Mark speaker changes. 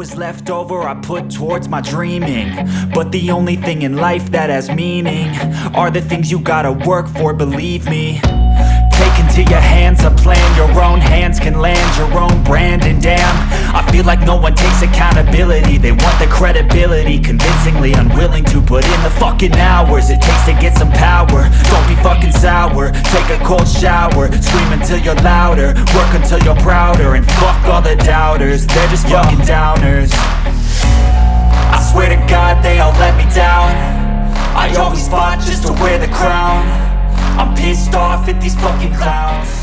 Speaker 1: is left over I put towards my dreaming. But the only thing in life that has meaning Are the things you gotta work for, believe me. Take into your hands a plan. Your own hands can land your own brand. And damn, I feel like no one takes accountability. They want the credibility. Convincingly unwilling to put in the fucking hours It takes to get some power cold shower Scream until you're louder Work until you're prouder And fuck all the doubters They're just fucking downers. I swear to God they all let me down. I always fought just to wear the crown. I'm pissed off at these fucking clowns